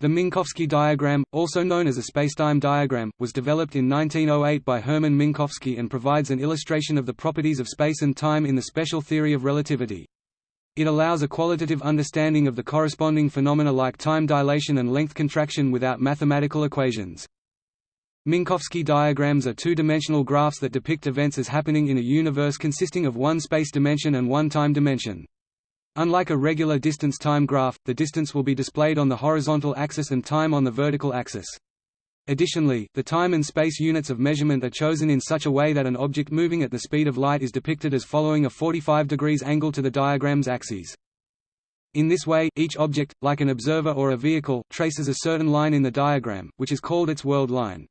The Minkowski diagram, also known as a spacetime diagram, was developed in 1908 by Hermann Minkowski and provides an illustration of the properties of space and time in the special theory of relativity. It allows a qualitative understanding of the corresponding phenomena like time dilation and length contraction without mathematical equations. Minkowski diagrams are two-dimensional graphs that depict events as happening in a universe consisting of one space dimension and one time dimension. Unlike a regular distance-time graph, the distance will be displayed on the horizontal axis and time on the vertical axis. Additionally, the time and space units of measurement are chosen in such a way that an object moving at the speed of light is depicted as following a 45 degrees angle to the diagram's axes. In this way, each object, like an observer or a vehicle, traces a certain line in the diagram, which is called its world line.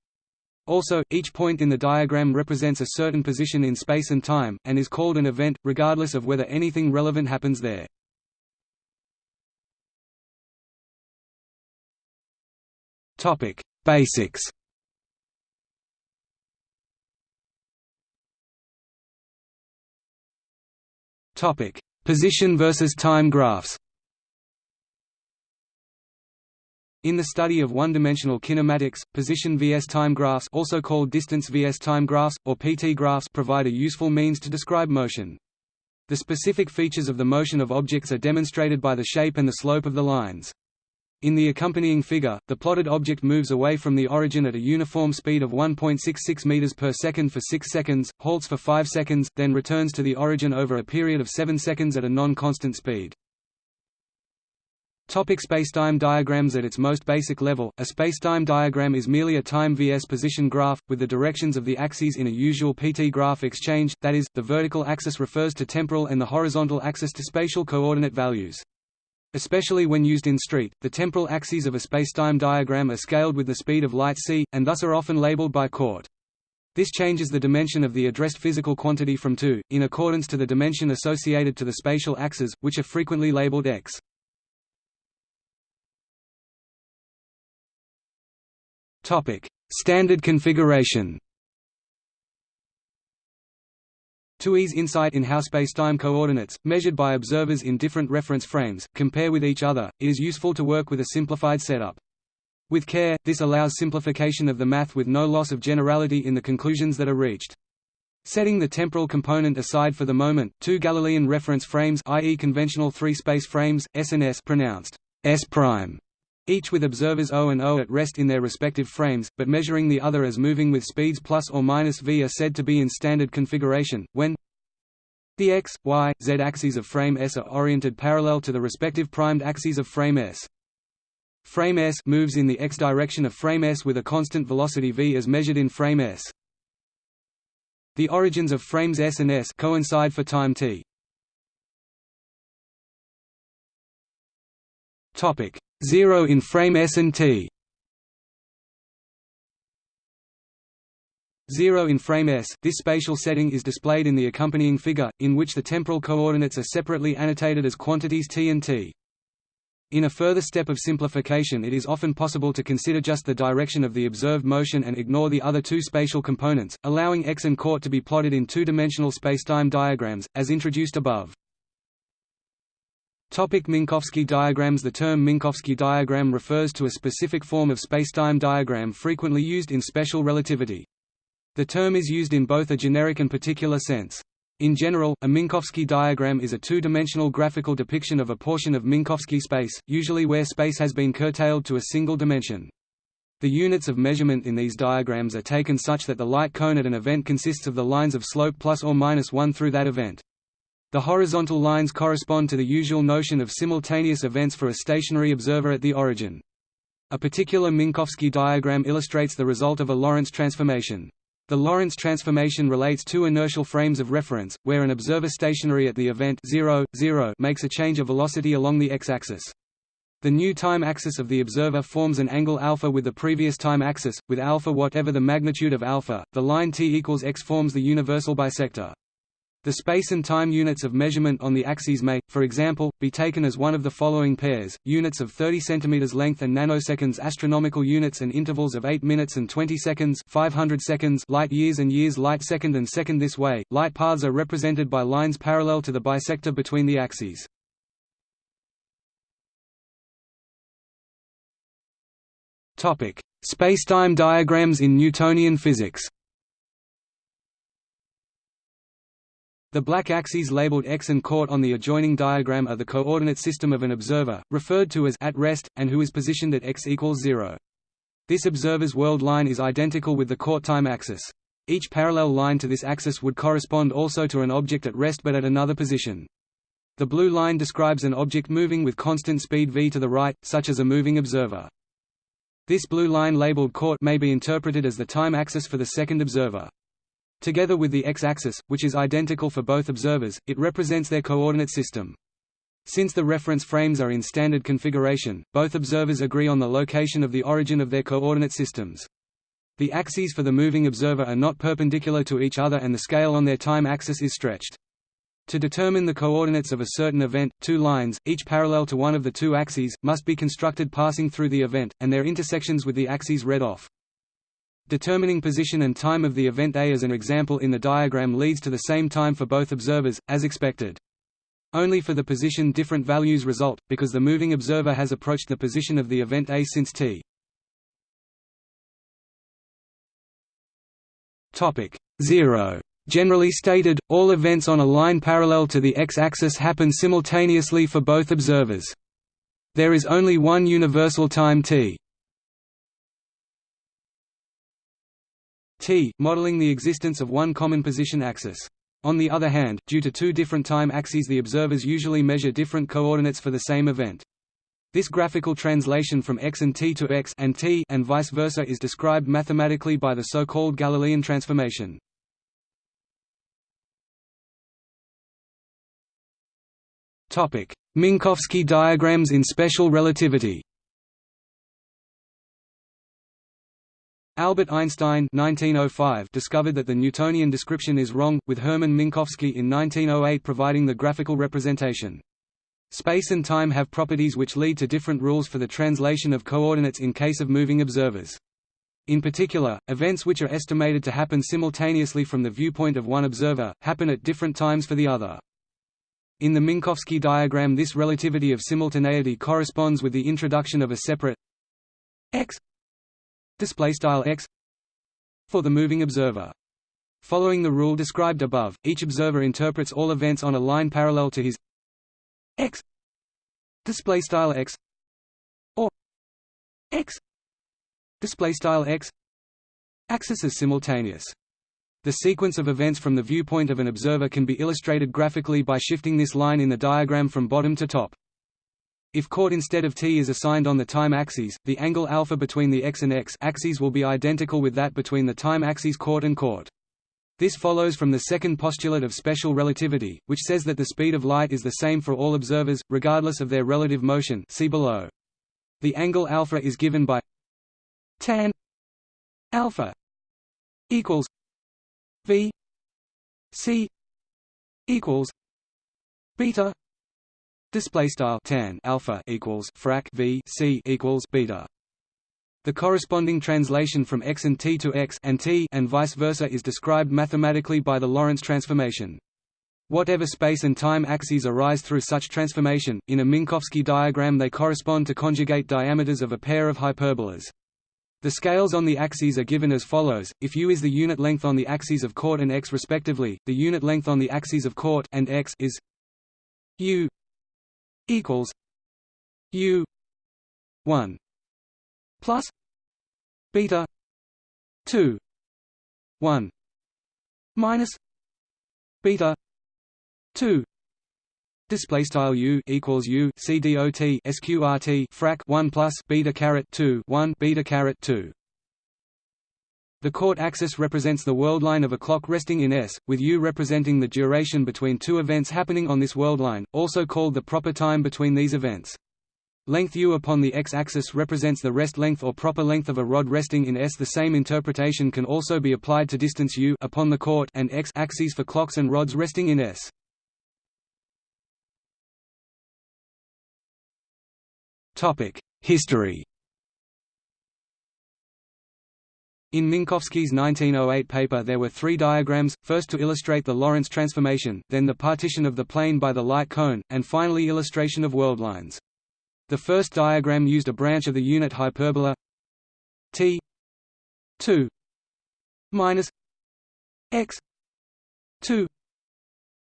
Also, each point in the diagram represents a certain position in space and time, and is called an event, regardless of whether anything relevant happens there. Topic: Basics Topic: Position versus time graphs In the study of one-dimensional kinematics, position vs time graphs also called distance vs time graphs, or PT graphs provide a useful means to describe motion. The specific features of the motion of objects are demonstrated by the shape and the slope of the lines. In the accompanying figure, the plotted object moves away from the origin at a uniform speed of 1.66 meters per second for 6 seconds, halts for 5 seconds, then returns to the origin over a period of 7 seconds at a non-constant speed. Topic spacetime diagrams At its most basic level, a spacetime diagram is merely a time vs position graph, with the directions of the axes in a usual PT graph exchange, that is, the vertical axis refers to temporal and the horizontal axis to spatial coordinate values. Especially when used in street, the temporal axes of a spacetime diagram are scaled with the speed of light c, and thus are often labeled by Court. This changes the dimension of the addressed physical quantity from 2, in accordance to the dimension associated to the spatial axes, which are frequently labeled x. Standard configuration. To ease insight in how spacetime coordinates, measured by observers in different reference frames, compare with each other, it is useful to work with a simplified setup. With care, this allows simplification of the math with no loss of generality in the conclusions that are reached. Setting the temporal component aside for the moment, two Galilean reference frames i.e. conventional three-space frames, S and S pronounced S prime each with observers O and O at rest in their respective frames, but measuring the other as moving with speeds plus or minus v are said to be in standard configuration, when the x, y, z axes of frame S are oriented parallel to the respective primed axes of frame S. Frame S moves in the x direction of frame S with a constant velocity v as measured in frame S. The origins of frames S and S coincide for time t. Topic 0 in frame S and T 0 in frame S, this spatial setting is displayed in the accompanying figure, in which the temporal coordinates are separately annotated as quantities t and t. In a further step of simplification it is often possible to consider just the direction of the observed motion and ignore the other two spatial components, allowing x and court to be plotted in two-dimensional spacetime diagrams, as introduced above. Topic Minkowski diagrams The term Minkowski diagram refers to a specific form of spacetime diagram frequently used in special relativity. The term is used in both a generic and particular sense. In general, a Minkowski diagram is a two-dimensional graphical depiction of a portion of Minkowski space, usually where space has been curtailed to a single dimension. The units of measurement in these diagrams are taken such that the light cone at an event consists of the lines of slope plus or minus 1 through that event. The horizontal lines correspond to the usual notion of simultaneous events for a stationary observer at the origin. A particular Minkowski diagram illustrates the result of a Lorentz transformation. The Lorentz transformation relates two inertial frames of reference, where an observer stationary at the event 0, 0 makes a change of velocity along the x-axis. The new time axis of the observer forms an angle alpha with the previous time axis, with alpha whatever the magnitude of alpha. The line t equals x forms the universal bisector. The space and time units of measurement on the axes may, for example, be taken as one of the following pairs, units of 30 cm length and nanoseconds astronomical units and intervals of 8 minutes and 20 seconds 500 seconds light years and years light second and second this way, light paths are represented by lines parallel to the bisector between the axes. Spacetime diagrams in Newtonian physics. The black axes labeled x and court on the adjoining diagram are the coordinate system of an observer, referred to as at rest, and who is positioned at x equals 0. This observer's world line is identical with the court time axis. Each parallel line to this axis would correspond also to an object at rest but at another position. The blue line describes an object moving with constant speed v to the right, such as a moving observer. This blue line labeled court may be interpreted as the time axis for the second observer. Together with the x-axis, which is identical for both observers, it represents their coordinate system. Since the reference frames are in standard configuration, both observers agree on the location of the origin of their coordinate systems. The axes for the moving observer are not perpendicular to each other and the scale on their time axis is stretched. To determine the coordinates of a certain event, two lines, each parallel to one of the two axes, must be constructed passing through the event, and their intersections with the axes read off. Determining position and time of the event A as an example in the diagram leads to the same time for both observers, as expected. Only for the position different values result, because the moving observer has approached the position of the event A since t. Topic 0. Generally stated, all events on a line parallel to the x-axis happen simultaneously for both observers. There is only one universal time t. t modeling the existence of one common position axis. On the other hand, due to two different time axes the observers usually measure different coordinates for the same event. This graphical translation from x and t to x and t and vice versa is described mathematically by the so-called Galilean transformation. Minkowski diagrams in special relativity Albert Einstein 1905 discovered that the Newtonian description is wrong, with Hermann Minkowski in 1908 providing the graphical representation. Space and time have properties which lead to different rules for the translation of coordinates in case of moving observers. In particular, events which are estimated to happen simultaneously from the viewpoint of one observer, happen at different times for the other. In the Minkowski diagram this relativity of simultaneity corresponds with the introduction of a separate x display style x for the moving observer. Following the rule described above, each observer interprets all events on a line parallel to his x display style x or x display style x axis as simultaneous. The sequence of events from the viewpoint of an observer can be illustrated graphically by shifting this line in the diagram from bottom to top. If court instead of t is assigned on the time axes, the angle alpha between the x and x axes will be identical with that between the time axes court and court. This follows from the second postulate of special relativity, which says that the speed of light is the same for all observers, regardless of their relative motion see below. The angle alpha is given by tan alpha equals v c equals beta Display style tan alpha equals frac v c equals beta. The corresponding translation from x and t to x and t and vice versa is described mathematically by the Lorentz transformation. Whatever space and time axes arise through such transformation, in a Minkowski diagram they correspond to conjugate diameters of a pair of hyperbolas. The scales on the axes are given as follows, if u is the unit length on the axes of court and x respectively, the unit length on the axes of court and x is u equals U one plus beta two one minus beta two Display style u equals u c dot sqrt frac one plus beta caret two one beta caret two the court axis represents the world line of a clock resting in S, with U representing the duration between two events happening on this world line, also called the proper time between these events. Length U upon the x-axis represents the rest length or proper length of a rod resting in S. The same interpretation can also be applied to distance U upon the court and x-axes for clocks and rods resting in S. History In Minkowski's 1908 paper there were three diagrams, first to illustrate the Lorentz transformation, then the partition of the plane by the light cone, and finally illustration of worldlines. The first diagram used a branch of the unit hyperbola t 2 minus x 2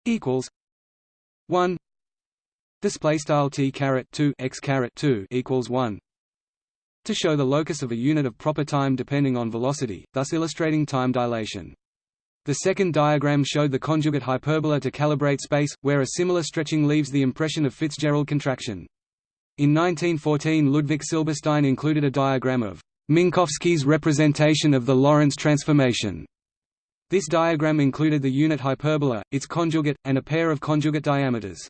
equals 1 display style t caret 2 x caret 2 equals 1 to show the locus of a unit of proper time depending on velocity thus illustrating time dilation the second diagram showed the conjugate hyperbola to calibrate space, where a similar stretching leaves the impression of Fitzgerald contraction. In 1914 Ludwig Silberstein included a diagram of Minkowski's representation of the Lorentz transformation. This diagram included the unit hyperbola, its conjugate, and a pair of conjugate diameters.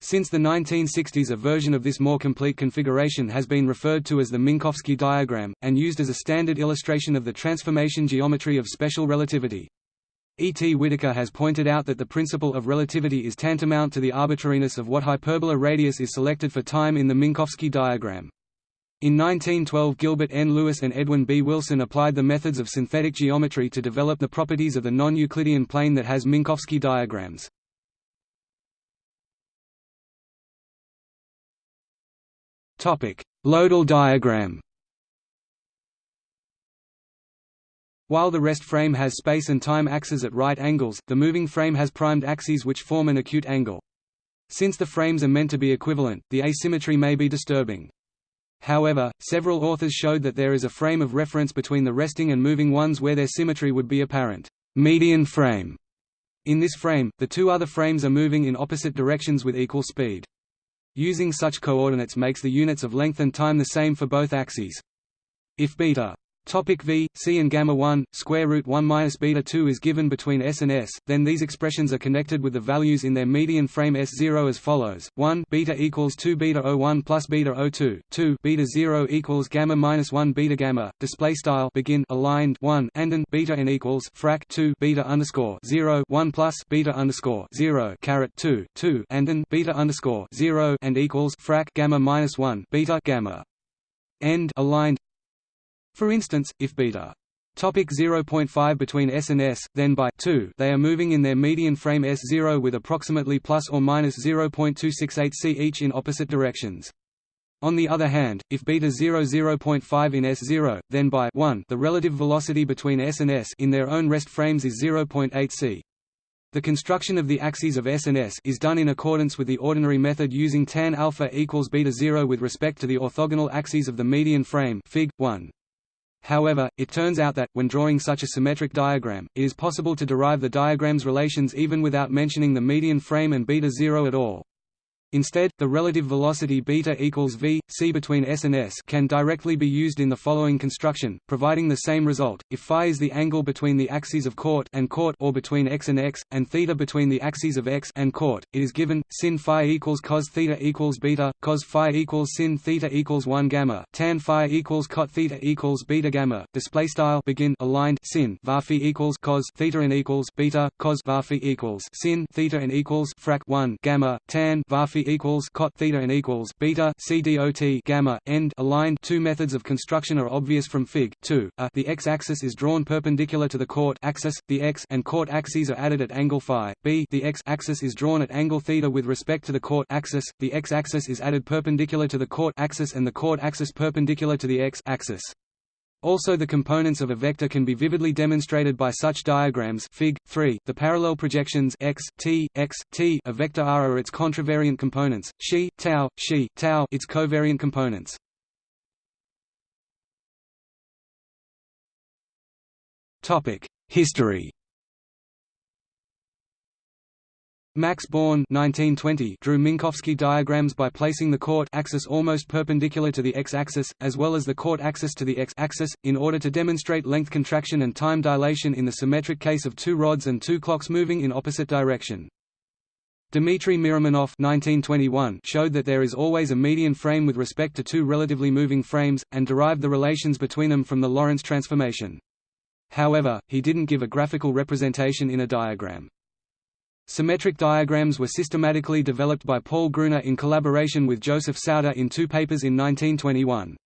Since the 1960s a version of this more complete configuration has been referred to as the Minkowski diagram, and used as a standard illustration of the transformation geometry of special relativity. E. T. Whittaker has pointed out that the principle of relativity is tantamount to the arbitrariness of what hyperbola radius is selected for time in the Minkowski diagram. In 1912 Gilbert N. Lewis and Edwin B. Wilson applied the methods of synthetic geometry to develop the properties of the non-Euclidean plane that has Minkowski diagrams. Loedel diagram While the rest frame has space and time axes at right angles, the moving frame has primed axes which form an acute angle. Since the frames are meant to be equivalent, the asymmetry may be disturbing. However, several authors showed that there is a frame of reference between the resting and moving ones where their symmetry would be apparent. Median frame. In this frame, the two other frames are moving in opposite directions with equal speed. Using such coordinates makes the units of length and time the same for both axes. If beta Topic v, c and gamma 1, square root 1 minus beta 2 is given between s and s, then these expressions are connected with the values in their median frame s0 as follows: 1 beta equals 2 beta 01 plus beta 02, 2 beta 0 equals gamma minus 1 beta gamma. Display style begin aligned 1 and then beta n equals frac 2 beta underscore 0 1 plus beta underscore 0 caret 2 2 and then beta underscore 0 and equals frac gamma minus 1 beta gamma. End aligned for instance, if beta Topic 0.5 between S and S, then by 2 they are moving in their median frame S0 with approximately plus or minus 0.268 c each in opposite directions. On the other hand, if beta 0 0.5 in S0, then by 1 the relative velocity between S and S in their own rest frames is 0.8 c. The construction of the axes of S and S is done in accordance with the ordinary method using tan alpha equals beta 0 with respect to the orthogonal axes of the median frame Fig. 1. However, it turns out that, when drawing such a symmetric diagram, it is possible to derive the diagram's relations even without mentioning the median frame and beta zero at all. Instead, the relative velocity beta equals v, c between s and s can directly be used in the following construction, providing the same result. If phi is the angle between the axes of court and court or between x and x, and theta between the axes of x and court, it is given sin phi equals cos theta equals beta, cos phi equals sin theta equals 1 gamma, tan phi equals cot theta equals beta gamma. Display style begin aligned sin var phi equals cos theta and equals beta, cos var phi equals sin theta and equals frac 1 gamma, tan var phi equals cot theta and equals beta c dot gamma end aligned. Two methods of construction are obvious from Fig. 2. A, the x-axis is drawn perpendicular to the court axis, the x and court axes are added at angle phi. B, the x-axis is drawn at angle theta with respect to the court axis, the x-axis is added perpendicular to the court axis and the court axis perpendicular to the x-axis. Also the components of a vector can be vividly demonstrated by such diagrams Fig. 3, the parallel projections x, t, x, t a vector r are its contravariant components, xi, tau, xi, tau its covariant components. History Max Born 1920 drew Minkowski diagrams by placing the court axis almost perpendicular to the x-axis, as well as the court axis to the x-axis, in order to demonstrate length contraction and time dilation in the symmetric case of two rods and two clocks moving in opposite direction. Dmitry Mirimanoff 1921 showed that there is always a median frame with respect to two relatively moving frames, and derived the relations between them from the Lorentz transformation. However, he didn't give a graphical representation in a diagram. Symmetric diagrams were systematically developed by Paul Gruner in collaboration with Joseph Sauter in two papers in 1921.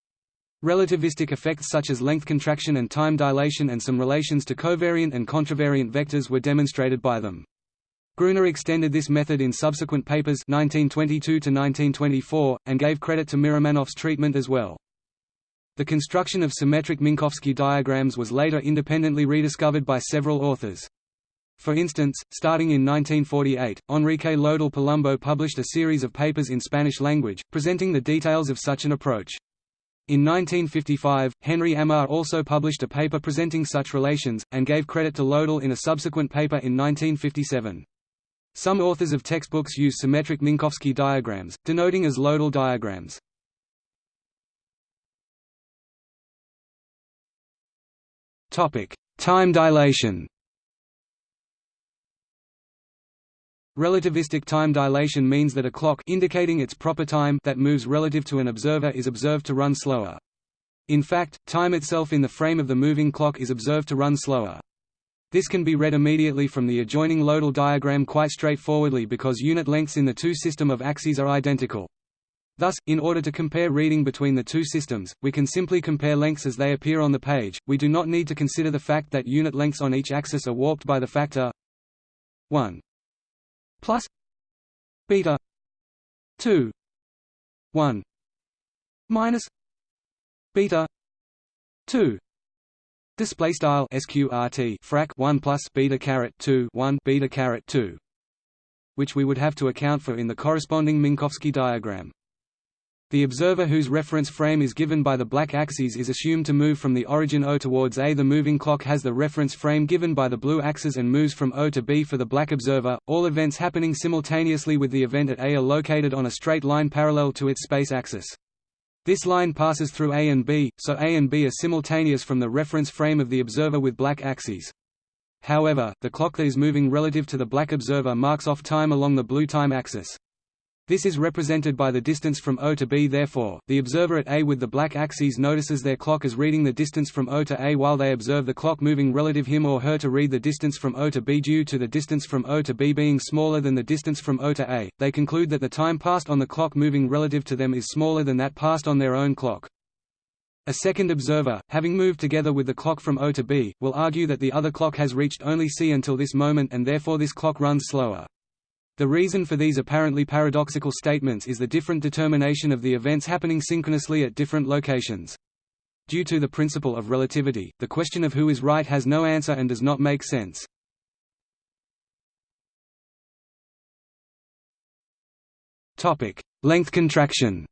Relativistic effects such as length contraction and time dilation and some relations to covariant and contravariant vectors were demonstrated by them. Gruner extended this method in subsequent papers 1922 and gave credit to Mirimanoff's treatment as well. The construction of symmetric Minkowski diagrams was later independently rediscovered by several authors. For instance, starting in 1948, Enrique Loedel Palumbo published a series of papers in Spanish language, presenting the details of such an approach. In 1955, Henry Amar also published a paper presenting such relations, and gave credit to Loedel in a subsequent paper in 1957. Some authors of textbooks use symmetric Minkowski diagrams, denoting as Loedel diagrams. Time dilation Relativistic time dilation means that a clock indicating its proper time that moves relative to an observer is observed to run slower. In fact, time itself in the frame of the moving clock is observed to run slower. This can be read immediately from the adjoining Loedel diagram quite straightforwardly because unit lengths in the two system of axes are identical. Thus, in order to compare reading between the two systems, we can simply compare lengths as they appear on the page, we do not need to consider the fact that unit lengths on each axis are warped by the factor 1 plus beta 2 1 minus beta 2 display style sqrt frac 1 plus beta caret 2 1 beta caret 2 which we would have to account for in the corresponding Minkowski diagram the observer whose reference frame is given by the black axis is assumed to move from the origin O towards A. The moving clock has the reference frame given by the blue axis and moves from O to B for the black observer. All events happening simultaneously with the event at A are located on a straight line parallel to its space axis. This line passes through A and B, so A and B are simultaneous from the reference frame of the observer with black axes. However, the clock that is moving relative to the black observer marks off time along the blue time axis. This is represented by the distance from O to B therefore, the observer at A with the black axes notices their clock as reading the distance from O to A while they observe the clock moving relative him or her to read the distance from O to B due to the distance from O to B being smaller than the distance from O to A, they conclude that the time passed on the clock moving relative to them is smaller than that passed on their own clock. A second observer, having moved together with the clock from O to B, will argue that the other clock has reached only C until this moment and therefore this clock runs slower. The reason for these apparently paradoxical statements is the different determination of the events happening synchronously at different locations. Due to the principle of relativity, the question of who is right has no answer and does not make sense. Length contraction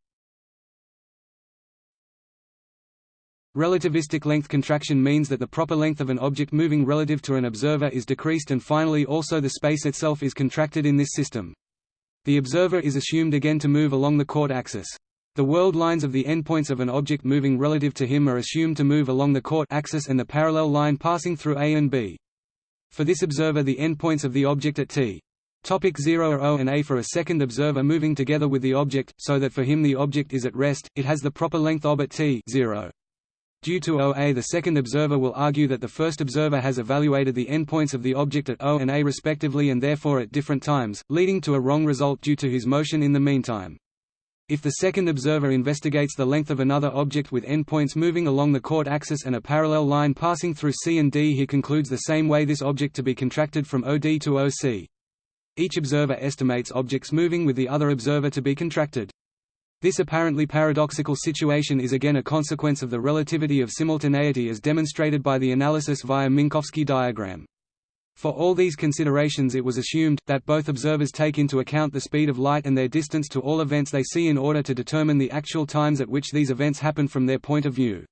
Relativistic length contraction means that the proper length of an object moving relative to an observer is decreased and finally also the space itself is contracted in this system. The observer is assumed again to move along the court axis. The world lines of the endpoints of an object moving relative to him are assumed to move along the court axis and the parallel line passing through A and B. For this observer the endpoints of the object at t. Topic 0 are O and A for a second observer moving together with the object, so that for him the object is at rest, it has the proper length ob at t 0. Due to OA the second observer will argue that the first observer has evaluated the endpoints of the object at O and A respectively and therefore at different times, leading to a wrong result due to his motion in the meantime. If the second observer investigates the length of another object with endpoints moving along the court axis and a parallel line passing through C and D he concludes the same way this object to be contracted from OD to OC. Each observer estimates objects moving with the other observer to be contracted. This apparently paradoxical situation is again a consequence of the relativity of simultaneity as demonstrated by the analysis via Minkowski diagram. For all these considerations it was assumed, that both observers take into account the speed of light and their distance to all events they see in order to determine the actual times at which these events happen from their point of view.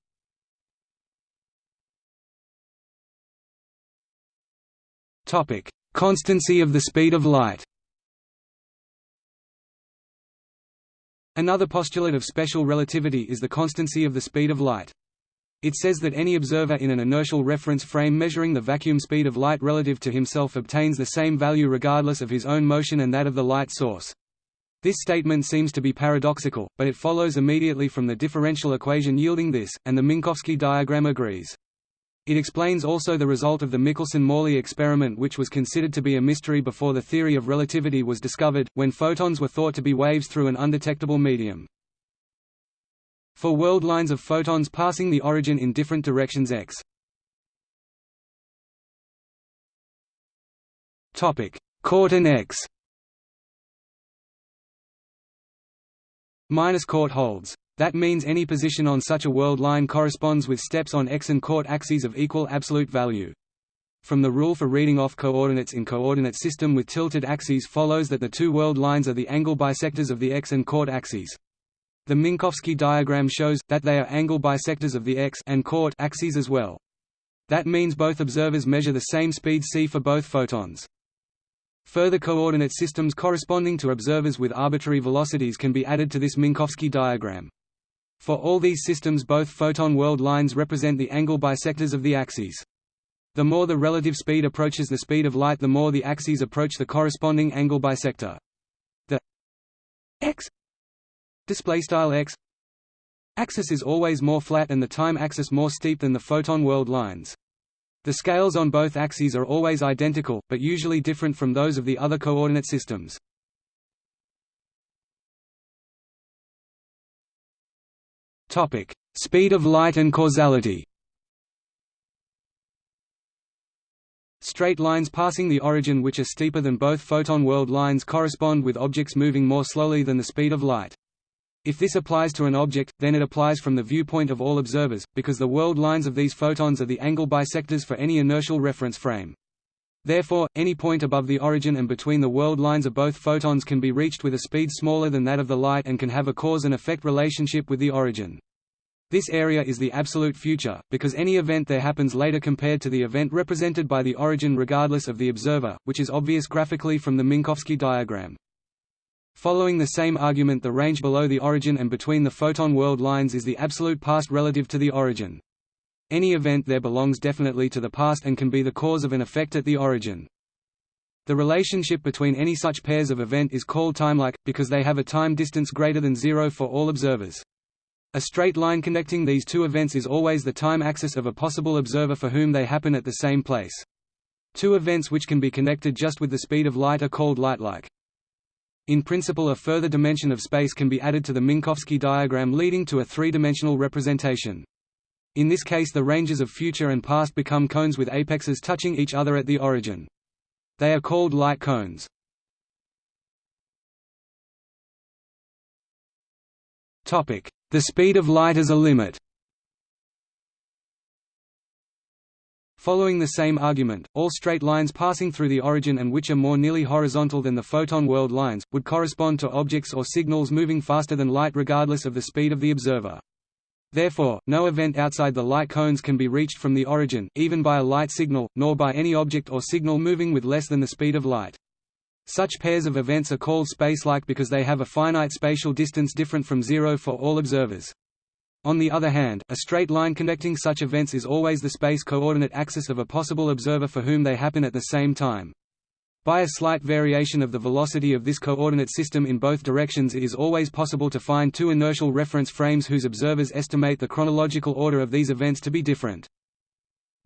Constancy of the speed of light Another postulate of special relativity is the constancy of the speed of light. It says that any observer in an inertial reference frame measuring the vacuum speed of light relative to himself obtains the same value regardless of his own motion and that of the light source. This statement seems to be paradoxical, but it follows immediately from the differential equation yielding this, and the Minkowski diagram agrees. It explains also the result of the Michelson–Morley experiment which was considered to be a mystery before the theory of relativity was discovered, when photons were thought to be waves through an undetectable medium. For world lines of photons passing the origin in different directions x. Court and x. Minus court holds That means any position on such a world line corresponds with steps on x and coort axes of equal absolute value. From the rule for reading off coordinates in coordinate system with tilted axes follows that the two world lines are the angle bisectors of the x and coort axes. The Minkowski diagram shows, that they are angle bisectors of the x and coort axes as well. That means both observers measure the same speed c for both photons. Further coordinate systems corresponding to observers with arbitrary velocities can be added to this Minkowski diagram. For all these systems both photon world lines represent the angle bisectors of the axes. The more the relative speed approaches the speed of light the more the axes approach the corresponding angle bisector. The x x axis is always more flat and the time axis more steep than the photon world lines. The scales on both axes are always identical, but usually different from those of the other coordinate systems. Topic: Speed of light and causality. Straight lines passing the origin which are steeper than both photon world lines correspond with objects moving more slowly than the speed of light. If this applies to an object, then it applies from the viewpoint of all observers, because the world lines of these photons are the angle bisectors for any inertial reference frame. Therefore, any point above the origin and between the world lines of both photons can be reached with a speed smaller than that of the light and can have a cause and effect relationship with the origin. This area is the absolute future, because any event there happens later compared to the event represented by the origin regardless of the observer, which is obvious graphically from the Minkowski diagram. Following the same argument the range below the origin and between the photon world lines is the absolute past relative to the origin. Any event there belongs definitely to the past and can be the cause of an effect at the origin. The relationship between any such pairs of event is called timelike, because they have a time distance greater than zero for all observers. A straight line connecting these two events is always the time axis of a possible observer for whom they happen at the same place. Two events which can be connected just with the speed of light are called lightlike. In principle a further dimension of space can be added to the Minkowski diagram leading to a three-dimensional representation. In this case the ranges of future and past become cones with apexes touching each other at the origin. They are called light cones. The speed of light as a limit Following the same argument, all straight lines passing through the origin and which are more nearly horizontal than the photon world lines, would correspond to objects or signals moving faster than light regardless of the speed of the observer. Therefore, no event outside the light cones can be reached from the origin, even by a light signal, nor by any object or signal moving with less than the speed of light. Such pairs of events are called spacelike because they have a finite spatial distance different from zero for all observers. On the other hand, a straight line connecting such events is always the space coordinate axis of a possible observer for whom they happen at the same time. By a slight variation of the velocity of this coordinate system in both directions it is always possible to find two inertial reference frames whose observers estimate the chronological order of these events to be different.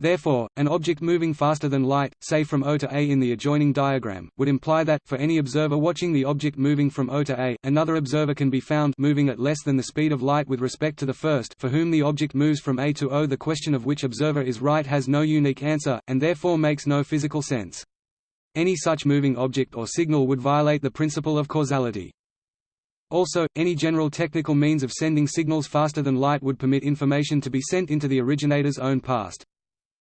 Therefore, an object moving faster than light, say from O to A in the adjoining diagram, would imply that, for any observer watching the object moving from O to A, another observer can be found moving at less than the speed of light with respect to the first for whom the object moves from A to O. The question of which observer is right has no unique answer, and therefore makes no physical sense. Any such moving object or signal would violate the principle of causality. Also, any general technical means of sending signals faster than light would permit information to be sent into the originator's own past.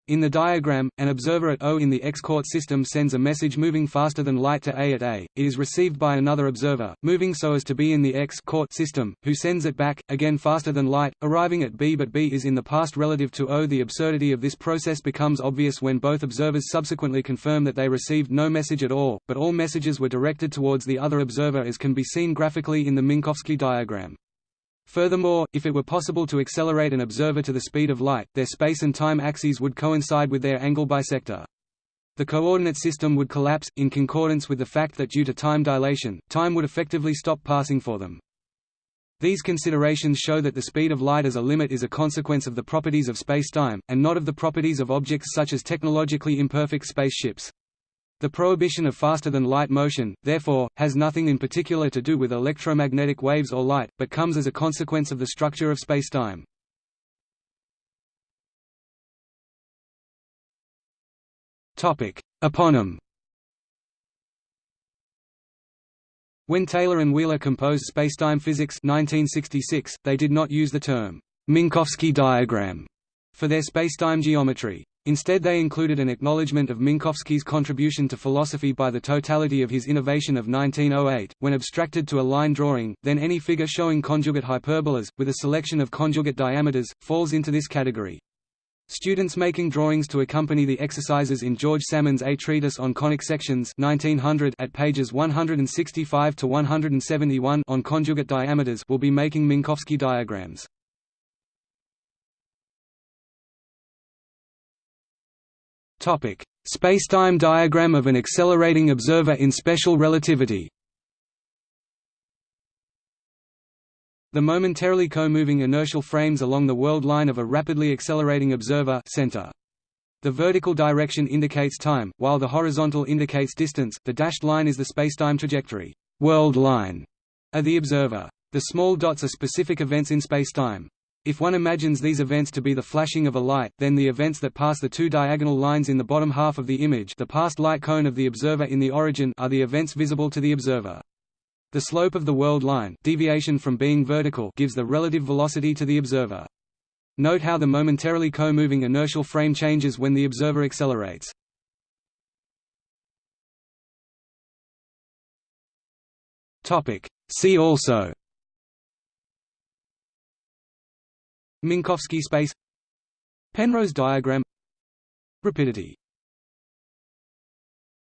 In the diagram, an observer at O in the X-court system sends a message moving faster than light to A at A. It is received by another observer, moving so as to be in the X-coort system, who sends it back, again faster than light, arriving at B but B is in the past relative to O. The absurdity of this process becomes obvious when both observers subsequently confirm that they received no message at all, but all messages were directed towards the other observer as can be seen graphically in the Minkowski diagram. Furthermore, if it were possible to accelerate an observer to the speed of light, their space and time axes would coincide with their angle bisector. The coordinate system would collapse, in concordance with the fact that due to time dilation, time would effectively stop passing for them. These considerations show that the speed of light as a limit is a consequence of the properties of spacetime, and not of the properties of objects such as technologically imperfect spaceships. The prohibition of faster-than-light motion, therefore, has nothing in particular to do with electromagnetic waves or light, but comes as a consequence of the structure of spacetime. Eponym When Taylor and Wheeler composed Spacetime Physics 1966, they did not use the term Minkowski diagram for their spacetime geometry. Instead they included an acknowledgement of Minkowski's contribution to philosophy by the totality of his innovation of 1908, when abstracted to a line drawing, then any figure showing conjugate hyperbolas, with a selection of conjugate diameters, falls into this category. Students making drawings to accompany the exercises in George Salmon's A Treatise on Conic Sections 1900 at pages 165 to 171 on conjugate diameters will be making Minkowski diagrams. Topic: Spacetime diagram of an accelerating observer in special relativity. The momentarily co-moving inertial frames along the world line of a rapidly accelerating observer center. The vertical direction indicates time, while the horizontal indicates distance. The dashed line is the spacetime trajectory world line of the observer. The small dots are specific events in spacetime. If one imagines these events to be the flashing of a light, then the events that pass the two diagonal lines in the bottom half of the image the past light cone of the observer in the origin are the events visible to the observer. The slope of the world line deviation from being vertical gives the relative velocity to the observer. Note how the momentarily co-moving inertial frame changes when the observer accelerates. See also Minkowski space. Penrose diagram. Rapidity